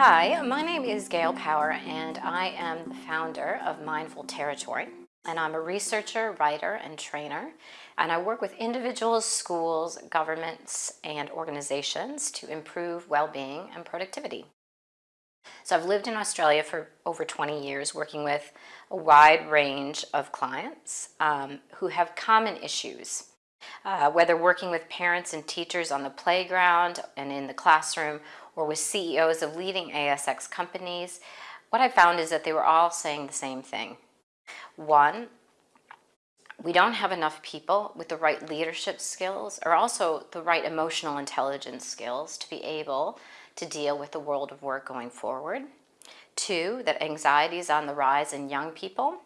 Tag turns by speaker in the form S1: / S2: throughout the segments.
S1: Hi, my name is Gail Power and I am the founder of Mindful Territory and I'm a researcher, writer, and trainer and I work with individuals, schools, governments, and organizations to improve well-being and productivity. So I've lived in Australia for over 20 years working with a wide range of clients um, who have common issues. Uh, whether working with parents and teachers on the playground and in the classroom or with CEOs of leading ASX companies, what I found is that they were all saying the same thing. One, we don't have enough people with the right leadership skills or also the right emotional intelligence skills to be able to deal with the world of work going forward. Two, that anxiety is on the rise in young people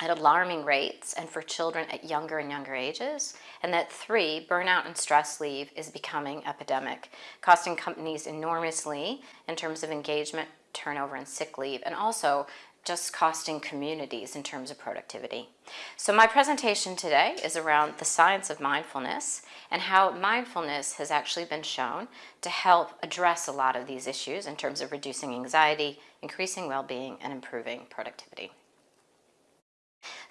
S1: at alarming rates and for children at younger and younger ages. And that three, burnout and stress leave is becoming epidemic, costing companies enormously in terms of engagement, turnover, and sick leave, and also just costing communities in terms of productivity. So my presentation today is around the science of mindfulness and how mindfulness has actually been shown to help address a lot of these issues in terms of reducing anxiety, increasing well-being, and improving productivity.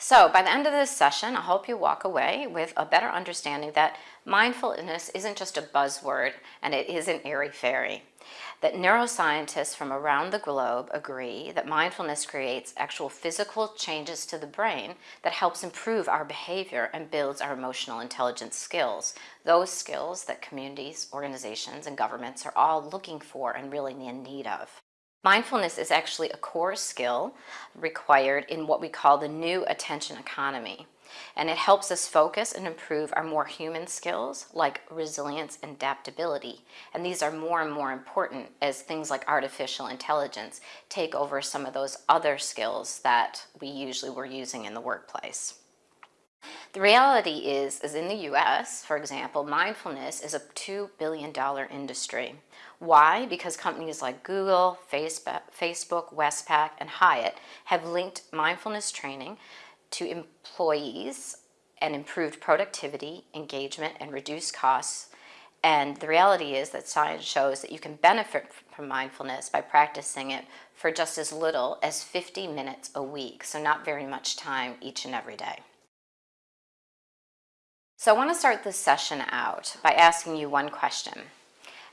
S1: So by the end of this session, I hope you walk away with a better understanding that mindfulness isn't just a buzzword and it isn't airy-fairy. That neuroscientists from around the globe agree that mindfulness creates actual physical changes to the brain that helps improve our behavior and builds our emotional intelligence skills. Those skills that communities, organizations, and governments are all looking for and really in need of. Mindfulness is actually a core skill required in what we call the new attention economy. And it helps us focus and improve our more human skills like resilience and adaptability. And these are more and more important as things like artificial intelligence take over some of those other skills that we usually were using in the workplace. The reality is, is in the US, for example, mindfulness is a $2 billion industry. Why? Because companies like Google, Facebook, Westpac, and Hyatt have linked mindfulness training to employees and improved productivity, engagement, and reduced costs. And the reality is that science shows that you can benefit from mindfulness by practicing it for just as little as 50 minutes a week, so not very much time each and every day. So I want to start this session out by asking you one question.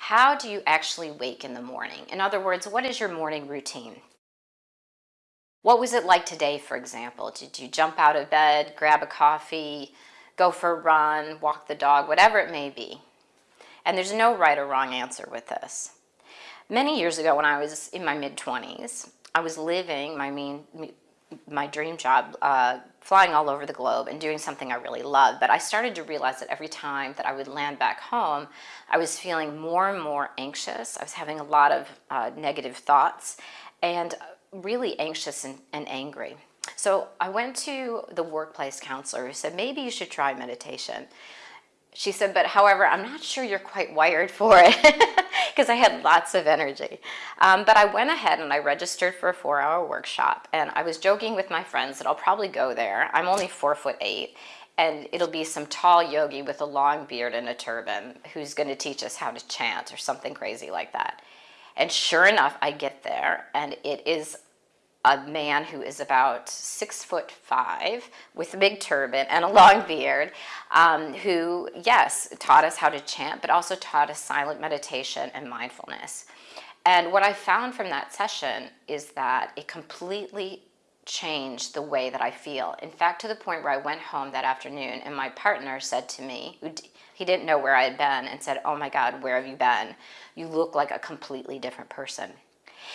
S1: How do you actually wake in the morning? In other words, what is your morning routine? What was it like today, for example? Did you jump out of bed, grab a coffee, go for a run, walk the dog, whatever it may be? And there's no right or wrong answer with this. Many years ago when I was in my mid-20s, I was living my mean, my dream job, uh, flying all over the globe and doing something I really loved. But I started to realize that every time that I would land back home, I was feeling more and more anxious. I was having a lot of uh, negative thoughts and really anxious and, and angry. So I went to the workplace counselor who said, maybe you should try meditation. She said, but however, I'm not sure you're quite wired for it because I had lots of energy. Um, but I went ahead and I registered for a four hour workshop and I was joking with my friends that I'll probably go there. I'm only four foot eight and it'll be some tall yogi with a long beard and a turban who's going to teach us how to chant or something crazy like that. And sure enough, I get there and it is a man who is about six foot five with a big turban and a long beard um, who, yes, taught us how to chant, but also taught us silent meditation and mindfulness. And what I found from that session is that it completely changed the way that I feel. In fact, to the point where I went home that afternoon and my partner said to me, he didn't know where I had been, and said, oh my God, where have you been? You look like a completely different person.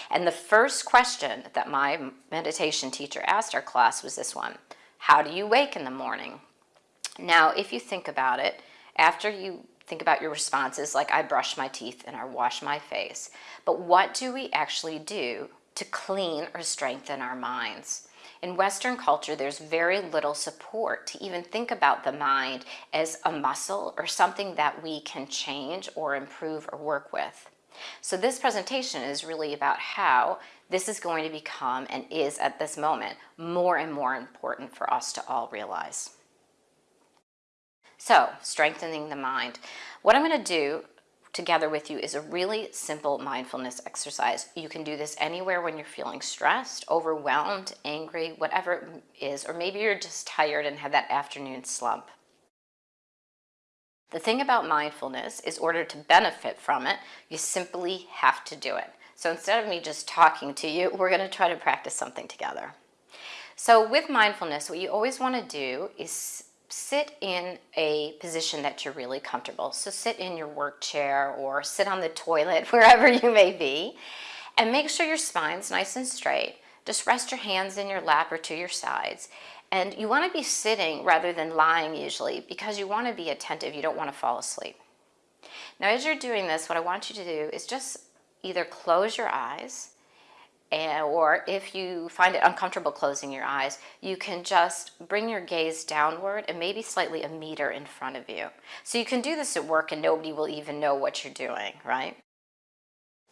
S1: And the first question that my meditation teacher asked our class was this one, how do you wake in the morning? Now, if you think about it, after you think about your responses like I brush my teeth and I wash my face, but what do we actually do to clean or strengthen our minds? In Western culture, there's very little support to even think about the mind as a muscle or something that we can change or improve or work with. So this presentation is really about how this is going to become and is at this moment more and more important for us to all realize. So strengthening the mind. What I'm going to do together with you is a really simple mindfulness exercise. You can do this anywhere when you're feeling stressed, overwhelmed, angry, whatever it is, or maybe you're just tired and have that afternoon slump. The thing about mindfulness is order to benefit from it, you simply have to do it. So instead of me just talking to you, we're going to try to practice something together. So with mindfulness, what you always want to do is sit in a position that you're really comfortable. So sit in your work chair or sit on the toilet, wherever you may be, and make sure your spine's nice and straight. Just rest your hands in your lap or to your sides and you want to be sitting rather than lying usually because you want to be attentive. You don't want to fall asleep. Now, as you're doing this, what I want you to do is just either close your eyes and, or if you find it uncomfortable closing your eyes, you can just bring your gaze downward and maybe slightly a meter in front of you. So you can do this at work and nobody will even know what you're doing, right?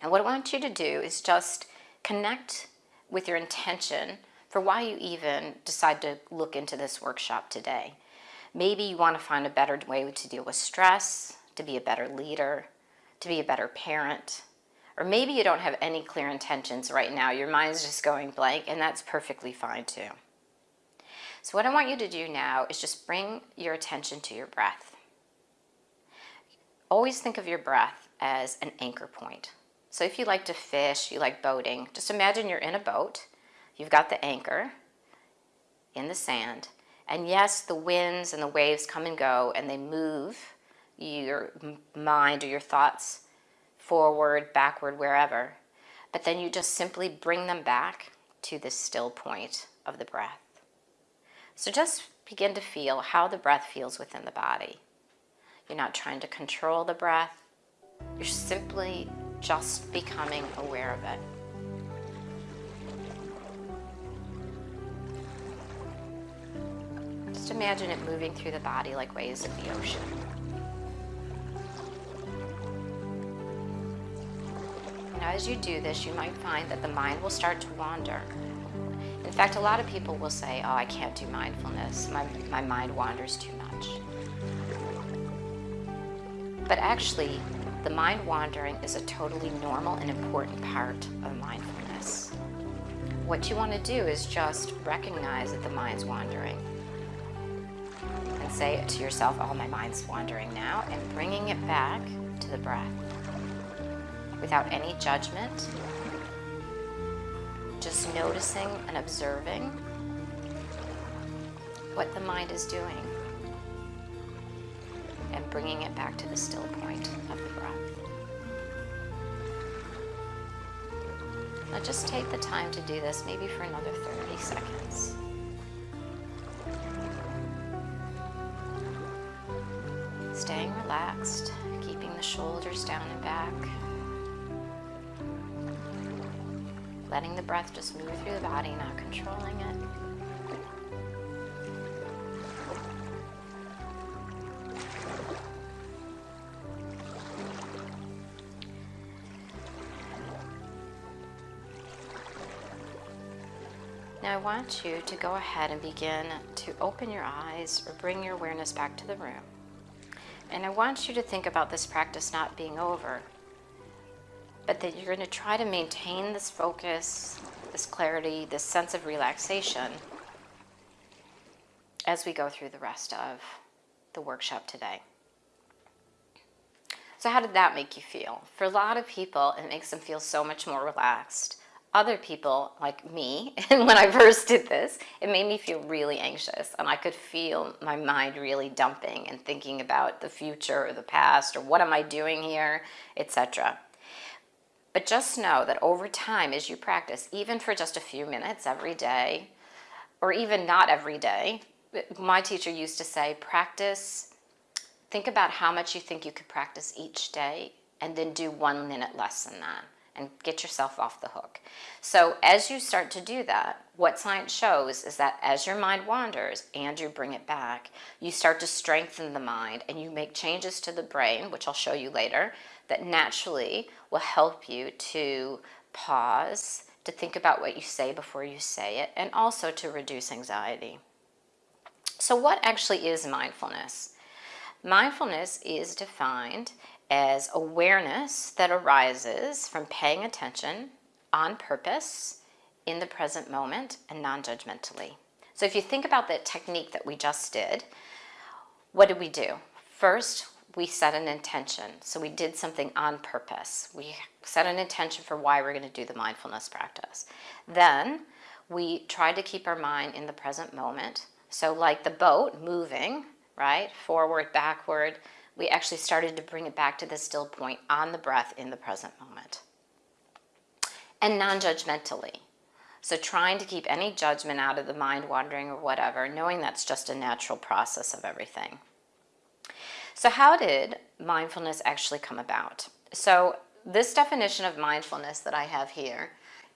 S1: And what I want you to do is just connect with your intention for why you even decide to look into this workshop today. Maybe you want to find a better way to deal with stress, to be a better leader, to be a better parent, or maybe you don't have any clear intentions right now. Your mind's just going blank, and that's perfectly fine too. So what I want you to do now is just bring your attention to your breath. Always think of your breath as an anchor point. So if you like to fish, you like boating, just imagine you're in a boat You've got the anchor in the sand. And yes, the winds and the waves come and go and they move your mind or your thoughts forward, backward, wherever. But then you just simply bring them back to the still point of the breath. So just begin to feel how the breath feels within the body. You're not trying to control the breath. You're simply just becoming aware of it. Imagine it moving through the body like waves of the ocean. Now as you do this, you might find that the mind will start to wander. In fact, a lot of people will say, oh, I can't do mindfulness. My, my mind wanders too much. But actually, the mind wandering is a totally normal and important part of mindfulness. What you want to do is just recognize that the mind's wandering and say to yourself, oh, my mind's wandering now, and bringing it back to the breath without any judgment, just noticing and observing what the mind is doing and bringing it back to the still point of the breath. Now just take the time to do this maybe for another 30 seconds. Back. Letting the breath just move through the body, not controlling it. Now I want you to go ahead and begin to open your eyes or bring your awareness back to the room. And I want you to think about this practice not being over, but that you're going to try to maintain this focus, this clarity, this sense of relaxation as we go through the rest of the workshop today. So how did that make you feel? For a lot of people, it makes them feel so much more relaxed other people like me and when I first did this it made me feel really anxious and I could feel my mind really dumping and thinking about the future or the past or what am I doing here etc but just know that over time as you practice even for just a few minutes every day or even not every day my teacher used to say practice think about how much you think you could practice each day and then do one minute less than that and get yourself off the hook. So as you start to do that, what science shows is that as your mind wanders and you bring it back, you start to strengthen the mind and you make changes to the brain, which I'll show you later, that naturally will help you to pause, to think about what you say before you say it, and also to reduce anxiety. So what actually is mindfulness? Mindfulness is defined as awareness that arises from paying attention on purpose in the present moment and non-judgmentally. So if you think about the technique that we just did, what did we do? First, we set an intention. So we did something on purpose. We set an intention for why we're going to do the mindfulness practice. Then we tried to keep our mind in the present moment. So like the boat moving, right, forward, backward, we actually started to bring it back to the still point on the breath in the present moment. And non-judgmentally. So trying to keep any judgment out of the mind wandering or whatever, knowing that's just a natural process of everything. So how did mindfulness actually come about? So this definition of mindfulness that I have here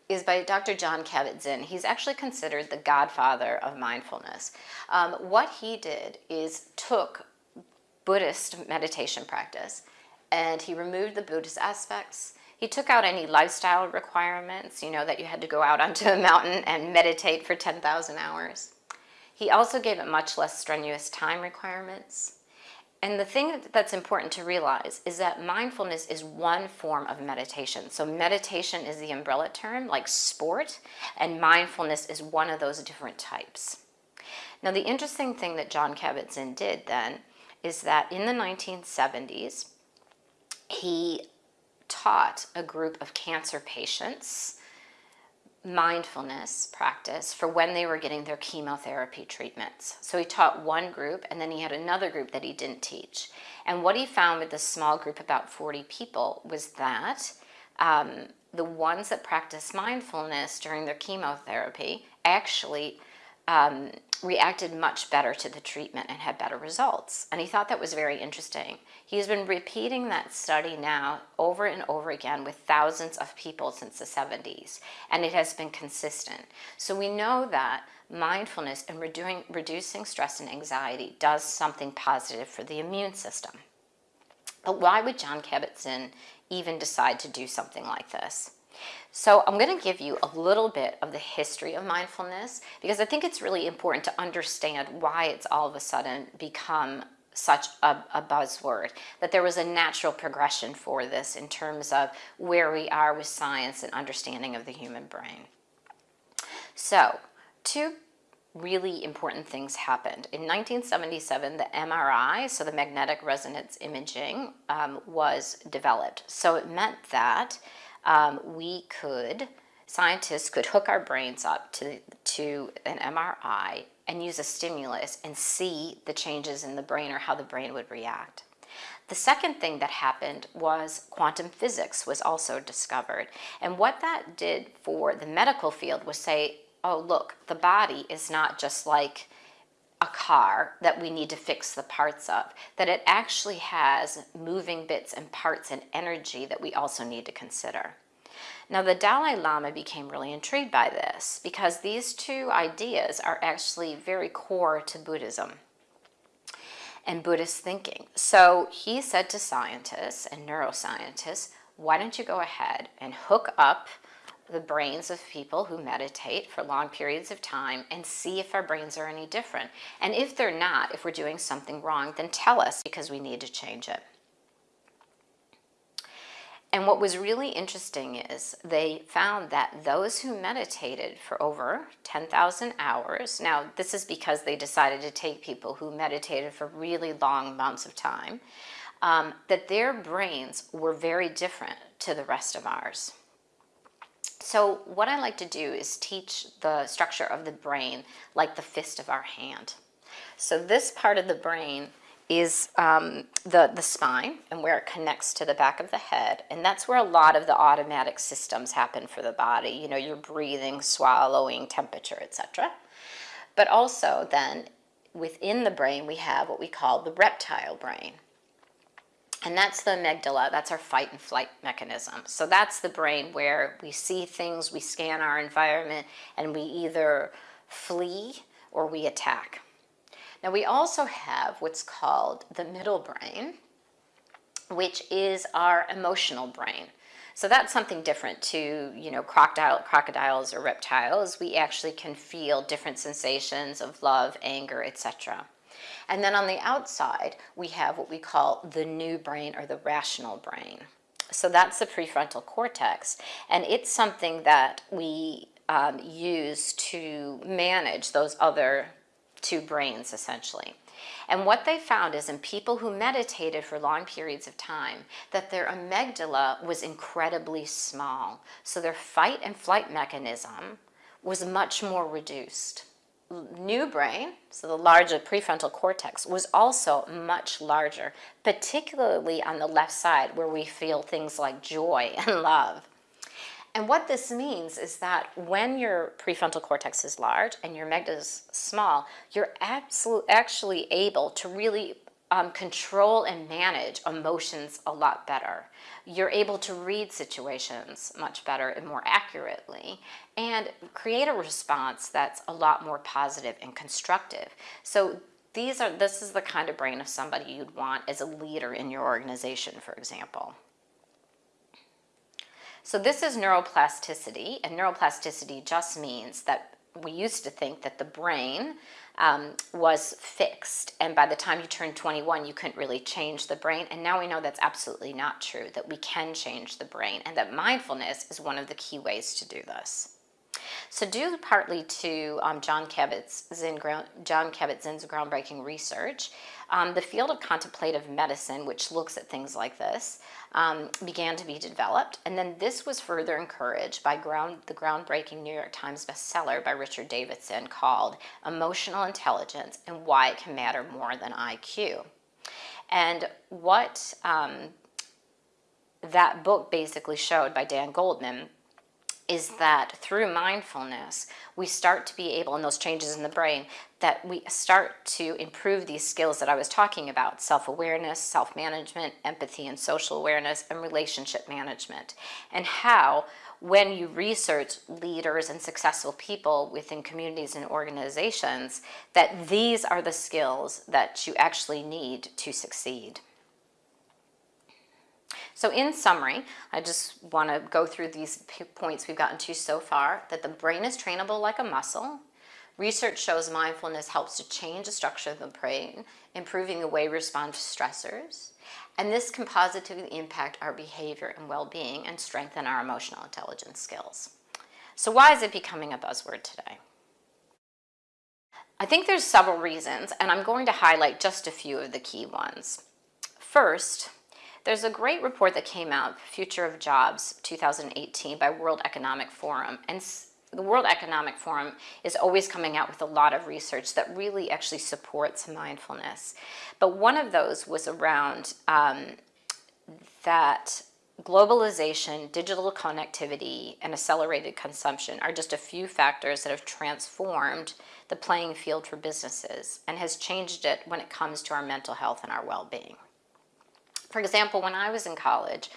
S1: is by Dr. Jon Kabat-Zinn. He's actually considered the godfather of mindfulness. Um, what he did is took Buddhist meditation practice and he removed the Buddhist aspects. He took out any lifestyle requirements, you know, that you had to go out onto a mountain and meditate for 10,000 hours. He also gave it much less strenuous time requirements. And the thing that's important to realize is that mindfulness is one form of meditation. So meditation is the umbrella term, like sport, and mindfulness is one of those different types. Now the interesting thing that Jon Kabat-Zinn did then is that in the 1970s, he taught a group of cancer patients mindfulness practice for when they were getting their chemotherapy treatments. So he taught one group and then he had another group that he didn't teach. And what he found with this small group, about 40 people, was that um, the ones that practiced mindfulness during their chemotherapy actually um, reacted much better to the treatment and had better results. And he thought that was very interesting. He's been repeating that study now over and over again with thousands of people since the 70s, and it has been consistent. So we know that mindfulness and reducing, reducing stress and anxiety does something positive for the immune system. But why would Jon Kabat-Zinn even decide to do something like this? So I'm going to give you a little bit of the history of mindfulness because I think it's really important to understand why it's all of a sudden become such a, a, buzzword, that there was a natural progression for this in terms of where we are with science and understanding of the human brain. So, two really important things happened. In 1977, the MRI, so the magnetic resonance imaging, um, was developed. So it meant that um, we could, scientists could hook our brains up to, to an MRI and use a stimulus and see the changes in the brain or how the brain would react. The second thing that happened was quantum physics was also discovered. And what that did for the medical field was say, oh, look, the body is not just like a car that we need to fix the parts of, that it actually has moving bits and parts and energy that we also need to consider. Now the Dalai Lama became really intrigued by this because these two ideas are actually very core to Buddhism and Buddhist thinking. So he said to scientists and neuroscientists, why don't you go ahead and hook up the brains of people who meditate for long periods of time and see if our brains are any different. And if they're not, if we're doing something wrong, then tell us because we need to change it. And what was really interesting is they found that those who meditated for over 10,000 hours, now this is because they decided to take people who meditated for really long amounts of time, um, that their brains were very different to the rest of ours. So what I like to do is teach the structure of the brain like the fist of our hand. So this part of the brain is um, the, the spine and where it connects to the back of the head. And that's where a lot of the automatic systems happen for the body. You know, your breathing, swallowing, temperature, etc. But also then within the brain, we have what we call the reptile brain. And that's the amygdala, that's our fight and flight mechanism. So that's the brain where we see things, we scan our environment, and we either flee or we attack. Now we also have what's called the middle brain, which is our emotional brain. So that's something different to, you know, crocodile, crocodiles or reptiles. We actually can feel different sensations of love, anger, etc. And then on the outside, we have what we call the new brain or the rational brain. So that's the prefrontal cortex. And it's something that we um, use to manage those other two brains essentially. And what they found is in people who meditated for long periods of time, that their amygdala was incredibly small. So their fight and flight mechanism was much more reduced. New brain, so the larger prefrontal cortex, was also much larger, particularly on the left side where we feel things like joy and love. And what this means is that when your prefrontal cortex is large and your amygdala is small, you're absolute, actually able to really um, control and manage emotions a lot better. You're able to read situations much better and more accurately and create a response that's a lot more positive and constructive. So these are this is the kind of brain of somebody you'd want as a leader in your organization, for example. So this is neuroplasticity, and neuroplasticity just means that we used to think that the brain um, was fixed, and by the time you turned 21, you couldn't really change the brain, and now we know that's absolutely not true, that we can change the brain, and that mindfulness is one of the key ways to do this. So due partly to um, Jon Kabat-Zinn's groundbreaking research, um, the field of contemplative medicine, which looks at things like this, um, began to be developed. And then this was further encouraged by ground, the groundbreaking New York Times bestseller by Richard Davidson called Emotional Intelligence and Why It Can Matter More Than IQ. And what um, that book basically showed by Dan Goleman is that through mindfulness, we start to be able, and those changes in the brain, that we start to improve these skills that I was talking about, self-awareness, self-management, empathy and social awareness, and relationship management. And how, when you research leaders and successful people within communities and organizations, that these are the skills that you actually need to succeed. So in summary, I just want to go through these points we've gotten to so far, that the brain is trainable like a muscle. Research shows mindfulness helps to change the structure of the brain, improving the way we respond to stressors. And this can positively impact our behavior and well-being and strengthen our emotional intelligence skills. So why is it becoming a buzzword today? I think there's several reasons, and I'm going to highlight just a few of the key ones. First, there's a great report that came out, Future of Jobs 2018 by World Economic Forum. And the World Economic Forum is always coming out with a lot of research that really actually supports mindfulness. But one of those was around um, that globalization, digital connectivity, and accelerated consumption are just a few factors that have transformed the playing field for businesses and has changed it when it comes to our mental health and our well-being. For example, when I was in college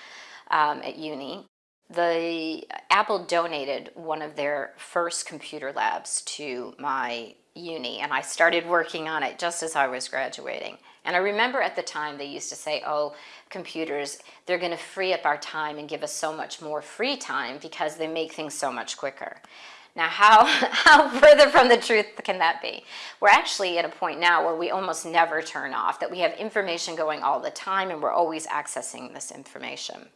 S1: um, at uni, the Apple donated one of their first computer labs to my uni and I started working on it just as I was graduating. And I remember at the time they used to say, oh, computers, they're gonna free up our time and give us so much more free time because they make things so much quicker. Now, how, how further from the truth can that be? We're actually at a point now where we almost never turn off, that we have information going all the time and we're always accessing this information.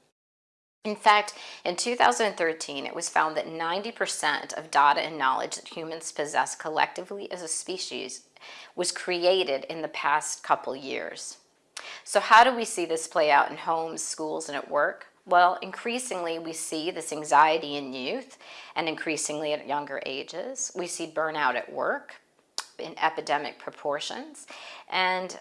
S1: In fact, in 2013, it was found that 90% of data and knowledge that humans possess collectively as a species was created in the past couple years. So how do we see this play out in homes, schools, and at work? Well, increasingly we see this anxiety in youth and increasingly at younger ages. We see burnout at work in epidemic proportions. And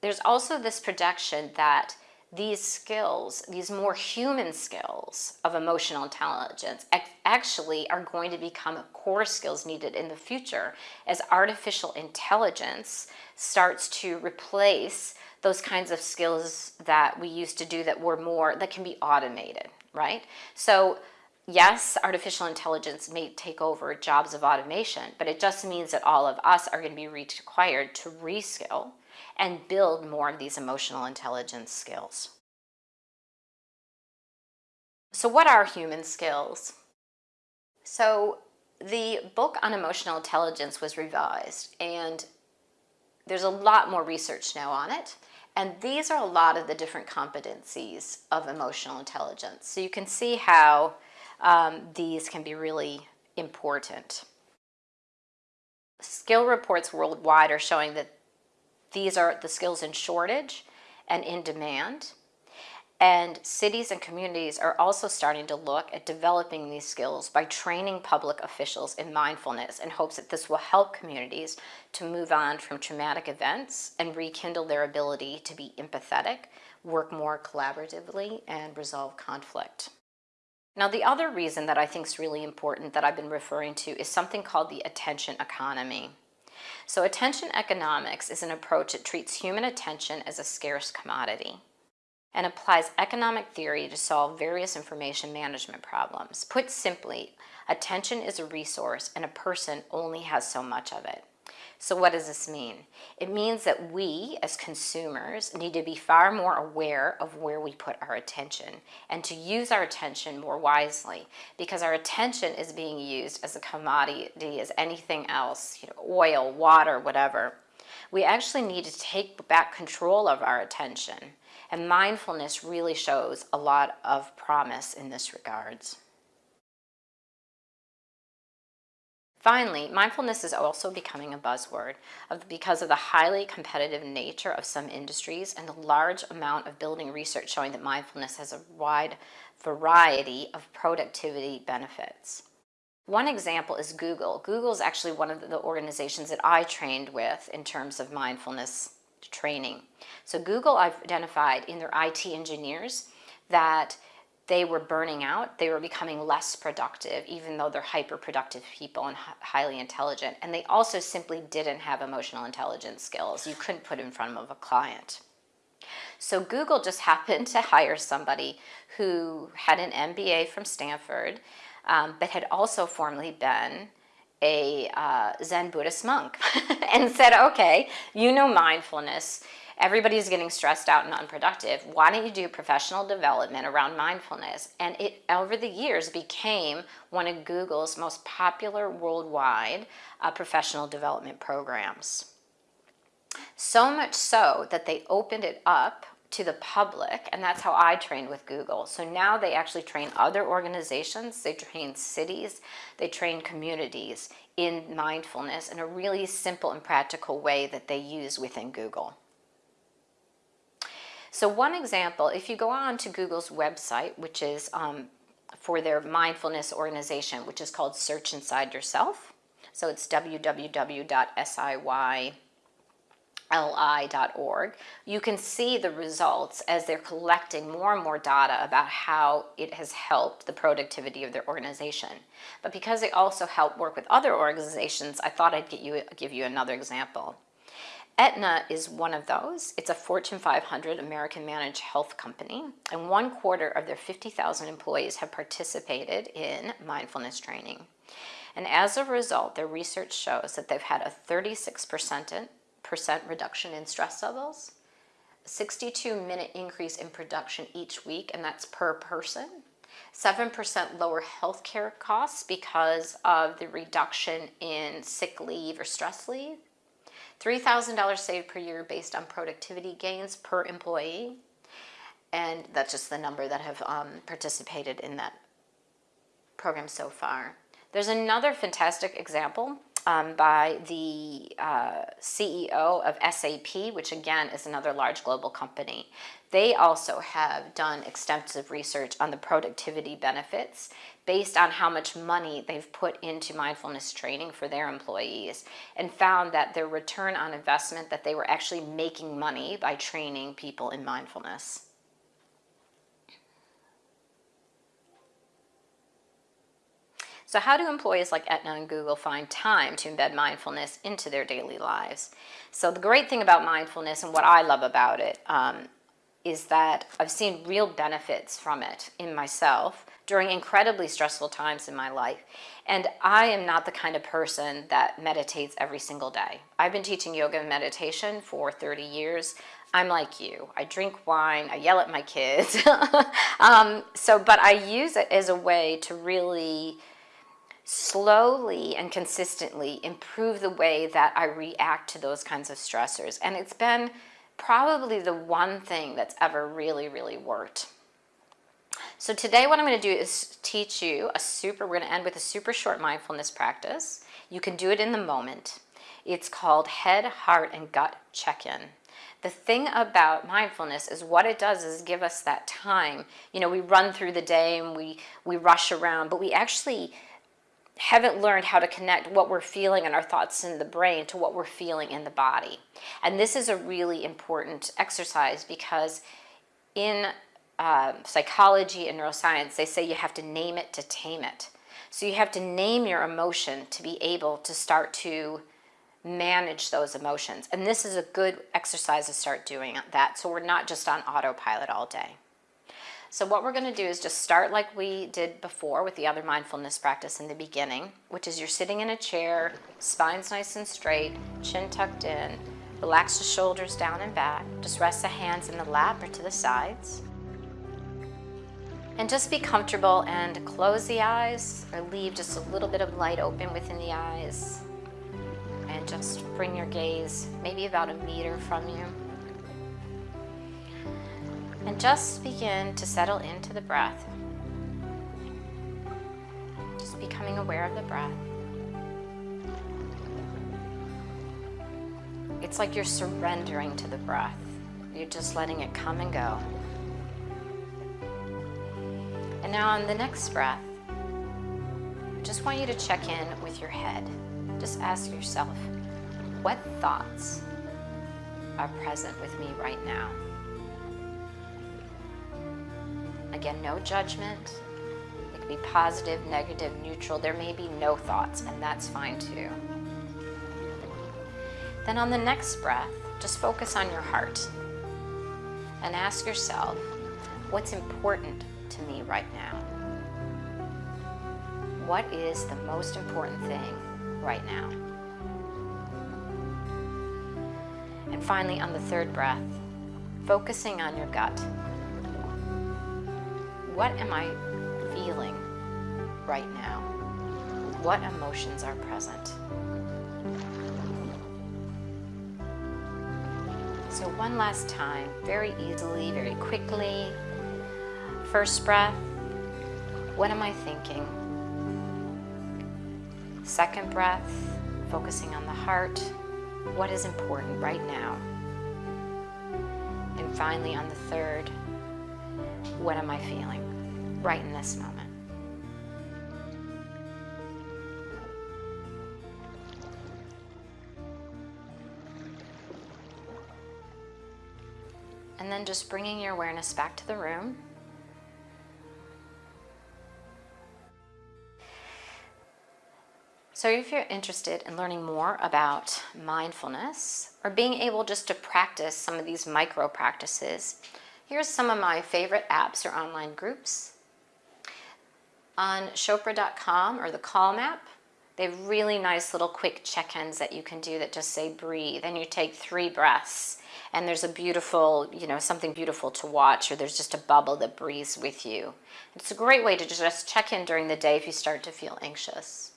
S1: there's also this projection that these skills, these more human skills of emotional intelligence actually are going to become core skills needed in the future as artificial intelligence starts to replace those kinds of skills that we used to do that were more, that can be automated, right? So yes, artificial intelligence may take over jobs of automation, but it just means that all of us are going to be required to reskill and build more of these emotional intelligence skills. So what are human skills? So the book on emotional intelligence was revised and there's a lot more research now on it. And these are a lot of the different competencies of emotional intelligence. So you can see how um, these can be really important. Skill reports worldwide are showing that these are the skills in shortage and in demand. And cities and communities are also starting to look at developing these skills by training public officials in mindfulness in hopes that this will help communities to move on from traumatic events and rekindle their ability to be empathetic, work more collaboratively, and resolve conflict. Now, the other reason that I think is really important that I've been referring to is something called the attention economy. So attention economics is an approach that treats human attention as a scarce commodity and applies economic theory to solve various information management problems. Put simply, attention is a resource and a person only has so much of it. So what does this mean? It means that we as consumers need to be far more aware of where we put our attention and to use our attention more wisely because our attention is being used as a commodity as anything else, you know, oil, water, whatever. We actually need to take back control of our attention and mindfulness really shows a lot of promise in this regards. Finally, mindfulness is also becoming a buzzword because of the highly competitive nature of some industries and the large amount of building research showing that mindfulness has a wide variety of productivity benefits. One example is Google. Google is actually one of the organizations that I trained with in terms of mindfulness training. So Google identified in their IT engineers that they were burning out, they were becoming less productive, even though they're hyper productive people and highly intelligent. And they also simply didn't have emotional intelligence skills. You couldn't put in front of a client. So Google just happened to hire somebody who had an MBA from Stanford, um, but had also formerly been a uh, Zen Buddhist monk and said, okay, you know mindfulness. Everybody's getting stressed out and unproductive. Why don't you do professional development around mindfulness? And it, over the years, became one of Google's most popular worldwide uh, professional development programs. So much so that they opened it up to the public, and that's how I trained with Google. So now they actually train other organizations, they train cities, they train communities in mindfulness in a really simple and practical way that they use within Google. So one example, if you go on to Google's website, which is um, for their mindfulness organization, which is called Search Inside Yourself. So it's www.siy li.org, you can see the results as they're collecting more and more data about how it has helped the productivity of their organization. But because they also help work with other organizations, I thought I'd you, give you another example. Aetna is one of those. It's a Fortune 500 American managed health company, and one quarter of their 50,000 employees have participated in mindfulness training. And as a result, their research shows that they've had a 36% percent reduction in stress levels, 62 minute increase in production each week, and that's per person. 7% lower healthcare costs because of the reduction in sick leave or stress leave. $3,000 saved per year based on productivity gains per employee. And that's just the number that have um, participated in that program so far. There's another fantastic example um, by the uh, CEO of SAP, which again is another large global company. They also have done extensive research on the productivity benefits based on how much money they've put into mindfulness training for their employees and found that their return on investment that they were actually making money by training people in mindfulness. So how do employees like Aetna and Google find time to embed mindfulness into their daily lives? So the great thing about mindfulness and what I love about it um, is that I've seen real benefits from it in myself during incredibly stressful times in my life. And I am not the kind of person that meditates every single day. I've been teaching yoga and meditation for 30 years. I'm like you. I drink wine, I yell at my kids. um, so, but I use it as a way to really slowly and consistently improve the way that I react to those kinds of stressors. And it's been probably the one thing that's ever really, really worked. So today what I'm going to do is teach you a super, we're going to end with a super short mindfulness practice. You can do it in the moment. It's called head, heart, and gut check-in. The thing about mindfulness is what it does is give us that time. You know, we run through the day and we, we rush around, but we actually haven't learned how to connect what we're feeling and our thoughts in the brain to what we're feeling in the body. And this is a really important exercise because in uh, psychology and neuroscience, they say you have to name it to tame it. So you have to name your emotion to be able to start to manage those emotions. And this is a good exercise to start doing that so we're not just on autopilot all day. So what we're going to do is just start like we did before with the other mindfulness practice in the beginning, which is you're sitting in a chair, spine's nice and straight, chin tucked in, relax the shoulders down and back, just rest the hands in the lap or to the sides. And just be comfortable and close the eyes or leave just a little bit of light open within the eyes. And just bring your gaze maybe about a meter from you. And just begin to settle into the breath. Just becoming aware of the breath. It's like you're surrendering to the breath. You're just letting it come and go. And now on the next breath, just want you to check in with your head. Just ask yourself, what thoughts are present with me right now? Again, no judgment. It can be positive, negative, neutral. There may be no thoughts, and that's fine too. Then on the next breath, just focus on your heart and ask yourself, what's important to me right now? What is the most important thing right now? And finally, on the third breath, focusing on your gut what am I feeling right now? What emotions are present? So one last time, very easily, very quickly. First breath, what am I thinking? Second breath, focusing on the heart, what is important right now? And finally on the third, what am I feeling right in this moment? And then just bringing your awareness back to the room. So if you're interested in learning more about mindfulness or being able just to practice some of these micro practices, Here's some of my favorite apps or online groups. On Chopra.com or the Calm app, they have really nice little quick check-ins that you can do that just say breathe and you take three breaths and there's a beautiful, you know, something beautiful to watch or there's just a bubble that breathes with you. It's a great way to just check in during the day if you start to feel anxious.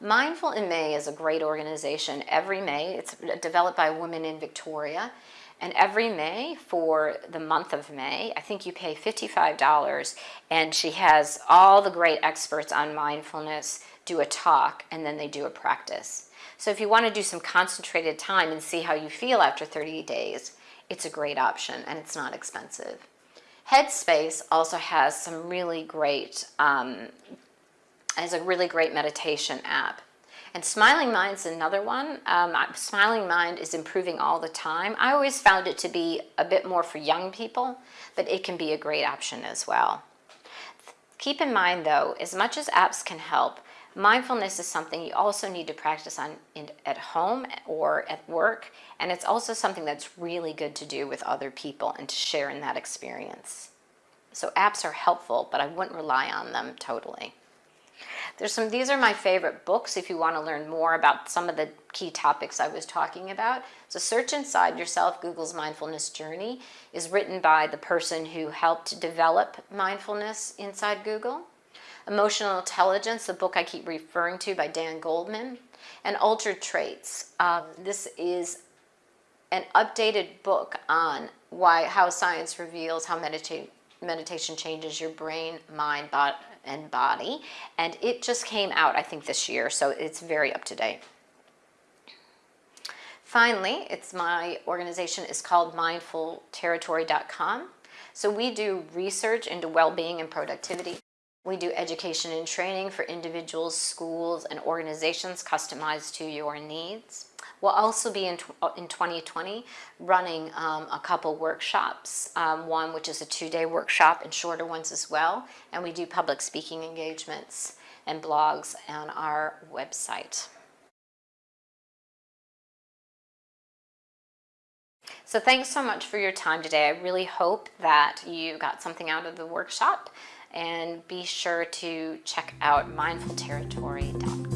S1: Mindful in May is a great organization. Every May, it's uh, developed by women in Victoria and every May for the month of May, I think you pay $55 and she has all the great experts on mindfulness do a talk and then they do a practice. So if you want to do some concentrated time and see how you feel after 30 days, it's a great option and it's not expensive. Headspace also has some really great, um, has a really great meditation app. And Smiling Mind's another one. Um, Smiling Mind is improving all the time. I always found it to be a bit more for young people, but it can be a great option as well. Keep in mind though, as much as apps can help, mindfulness is something you also need to practice on in, at home or at work, and it's also something that's really good to do with other people and to share in that experience. So apps are helpful, but I wouldn't rely on them totally. There's some, these are my favorite books if you want to learn more about some of the key topics I was talking about. So Search Inside Yourself, Google's Mindfulness Journey, is written by the person who helped develop mindfulness inside Google. Emotional Intelligence, the book I keep referring to by Dan Goleman, and Altered Traits. Um, this is an updated book on why how science reveals how meditate, meditation changes your brain, mind, body, and body. And it just came out, I think, this year, so it's very up to date. Finally, it's my organization is called mindfulterritory.com. So we do research into well-being and productivity. We do education and training for individuals, schools, and organizations customized to your needs. We'll also be in, in 2020 running um, a couple workshops, um, one which is a two-day workshop and shorter ones as well. And we do public speaking engagements and blogs on our website. So thanks so much for your time today. I really hope that you got something out of the workshop and be sure to check out mindfulterritory.com.